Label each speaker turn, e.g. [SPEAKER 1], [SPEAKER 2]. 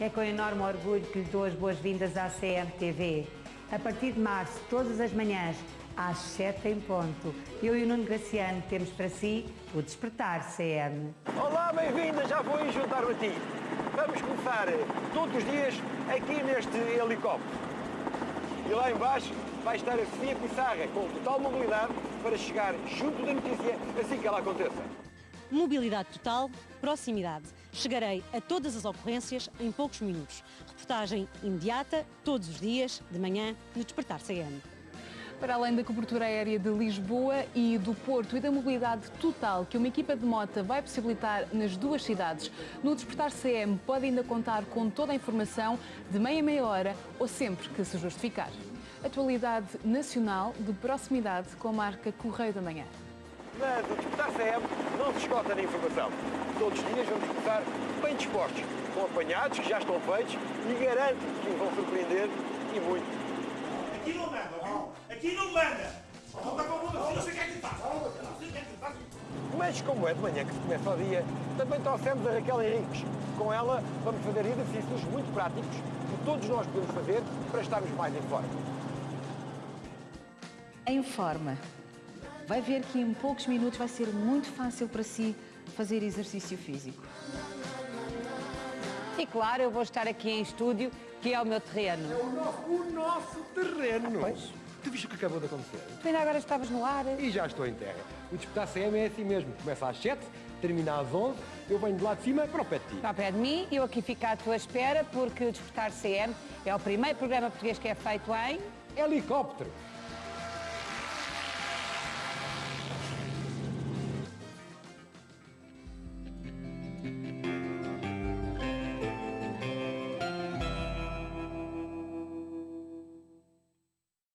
[SPEAKER 1] É com enorme orgulho que lhe dou as boas-vindas à CMTV. A partir de março, todas as manhãs, às 7 em ponto, eu e o Nuno Graciano temos para si o Despertar CM.
[SPEAKER 2] Olá, bem-vinda, já vou juntar-me a ti. Vamos começar todos os dias aqui neste helicóptero. E lá embaixo vai estar a Sofia Pissarra com total mobilidade para chegar junto da notícia assim que ela aconteça.
[SPEAKER 3] Mobilidade total, proximidade. Chegarei a todas as ocorrências em poucos minutos. Reportagem imediata, todos os dias, de manhã, no Despertar CM.
[SPEAKER 4] Para além da cobertura aérea de Lisboa e do Porto e da mobilidade total que uma equipa de mota vai possibilitar nas duas cidades, no Despertar CM pode ainda contar com toda a informação de meia meia hora ou sempre que se justificar. Atualidade nacional de proximidade com a marca Correio da Manhã.
[SPEAKER 2] Mas o Despertar CM não se esgota na informação. Todos os dias vamos começar bem dispostos, com apanhados que já estão feitos e garanto que vão surpreender e muito.
[SPEAKER 5] Aqui não manda, viu? Aqui não manda! Não está com a bunda, não sei o que é que faz. Não sei o que é que faz.
[SPEAKER 2] Mas como é de manhã que se começa o dia, também trouxemos a Raquel Henriques. Com ela vamos fazer exercícios muito práticos que todos nós podemos fazer para estarmos mais em forma.
[SPEAKER 6] em forma. Vai ver que em poucos minutos vai ser muito fácil para si fazer exercício físico.
[SPEAKER 1] E claro, eu vou estar aqui em estúdio, que é o meu terreno.
[SPEAKER 2] o nosso, o nosso terreno. Pois. Tu viste o que acabou de acontecer?
[SPEAKER 1] Tu ainda agora estavas no ar.
[SPEAKER 2] E já estou em terra. O Despertar CM é assim mesmo. Começa às 7, termina às 11, eu venho de lá de cima para o pé de ti.
[SPEAKER 1] Está ao pé de mim, eu aqui fico à tua espera, porque o Despertar CM é o primeiro programa português que é feito em...
[SPEAKER 2] Helicóptero.